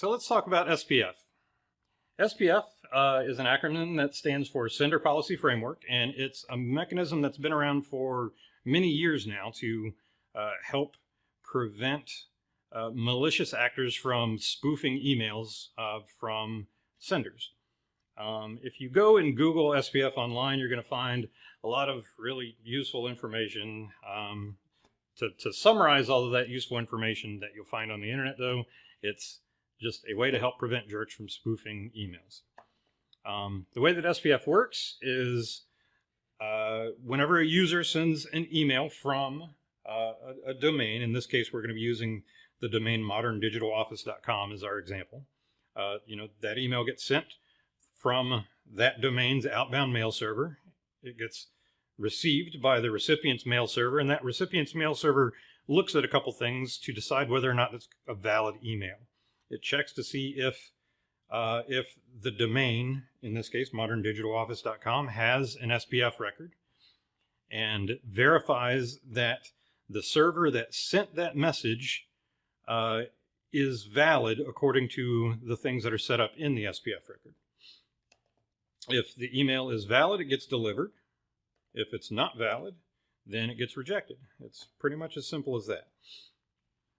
So let's talk about SPF. SPF uh, is an acronym that stands for Sender Policy Framework, and it's a mechanism that's been around for many years now to uh, help prevent uh, malicious actors from spoofing emails uh, from senders. Um, if you go and Google SPF online, you're going to find a lot of really useful information. Um, to, to summarize all of that useful information that you'll find on the internet, though, it's just a way to help prevent jerks from spoofing emails. Um, the way that SPF works is uh, whenever a user sends an email from uh, a, a, domain, in this case, we're going to be using the domain moderndigitaloffice.com as our example. Uh, you know, that email gets sent from that domain's outbound mail server. It gets received by the recipient's mail server, and that recipient's mail server looks at a couple things to decide whether or not it's a valid email. It checks to see if uh, if the domain, in this case, moderndigitaloffice.com, has an SPF record and verifies that the server that sent that message uh, is valid according to the things that are set up in the SPF record. If the email is valid, it gets delivered. If it's not valid, then it gets rejected. It's pretty much as simple as that.